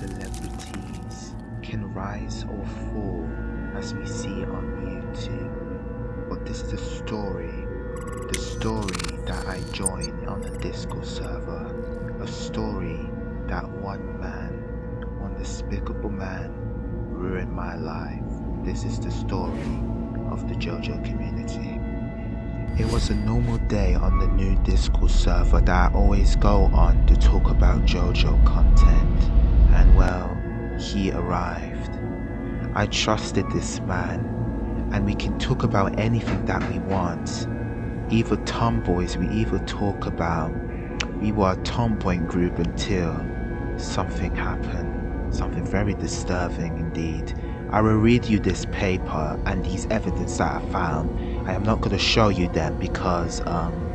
celebrities can rise or fall as we see on YouTube. But this is a story, the story that I joined on the Discord server. A story that one man, one despicable man, ruined my life. This is the story of the JoJo community. It was a normal day on the new Discord server that I always go on to talk about JoJo content. And well, he arrived. I trusted this man, and we can talk about anything that we want. Either tomboys, we either talk about. We were a tomboy group until something happened. Something very disturbing indeed. I will read you this paper and these evidence that I found. I am not going to show you them because um,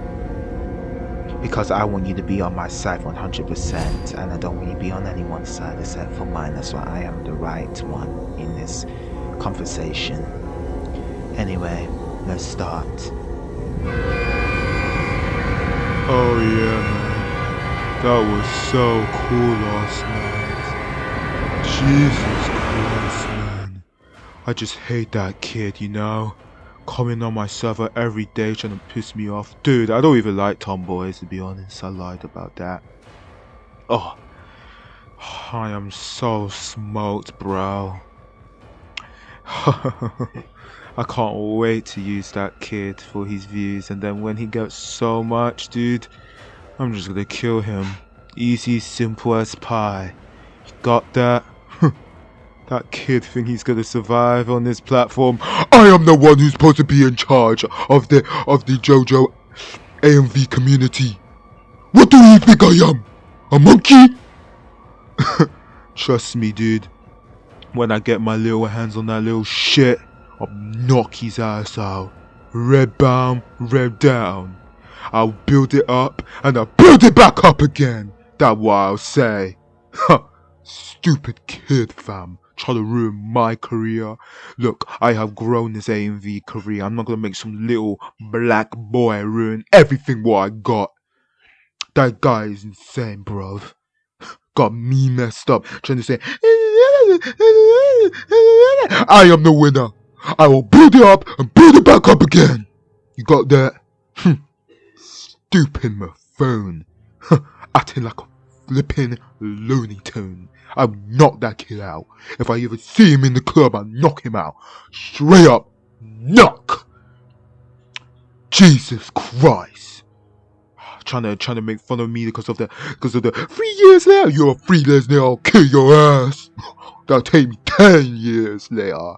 because I want you to be on my side 100% and I don't want you to be on anyone's side except for mine. That's why I am the right one in this conversation. Anyway, let's start. Oh yeah, man. That was so cool last night. Jesus Christ, man. I just hate that kid, you know? Coming on my server every day trying to piss me off. Dude, I don't even like tomboys to be honest. I lied about that. Oh. I am so smoked, bro. I can't wait to use that kid for his views and then when he gets so much, dude, I'm just gonna kill him. Easy, simple as pie. Got that? That kid think he's gonna survive on this platform. I am the one who's supposed to be in charge of the of the JoJo AMV community. What do you think I am? A monkey? Trust me, dude. When I get my little hands on that little shit, I'll knock his ass out. Red bound, red down. I'll build it up and I'll build it back up again. That what I'll say. Stupid kid, fam. Try to ruin my career. Look, I have grown this AMV career. I'm not gonna make some little black boy ruin everything what I got. That guy is insane, bruv. Got me messed up trying to say, I am the winner. I will build it up and build it back up again. You got that? Hm. Stupid my phone. Acting like a flipping Looney Tune. I'll knock that kid out. If I ever see him in the club, I'll knock him out. Straight up, knock. Jesus Christ. Trying to trying to make fun of me because of the because of the three years later. You're a three years later. I'll kill your ass. That'll take me ten years later.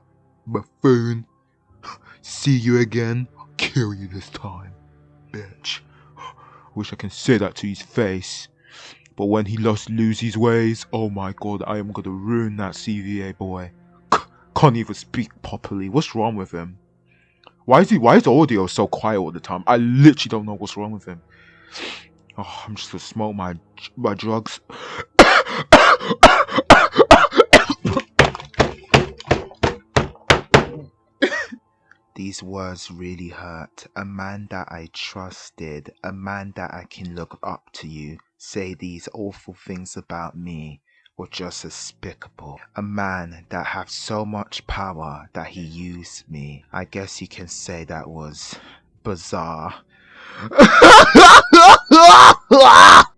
Buffoon. See you again. I'll kill you this time, bitch. Wish I can say that to his face. But when he lost his ways, oh my god, I am gonna ruin that CVA boy. Can't even speak properly. What's wrong with him? Why is he? Why is audio so quiet all the time? I literally don't know what's wrong with him. Oh, I'm just gonna smoke my my drugs. These words really hurt. A man that I trusted, a man that I can look up to you, say these awful things about me were just despicable. A man that had so much power that he used me. I guess you can say that was bizarre.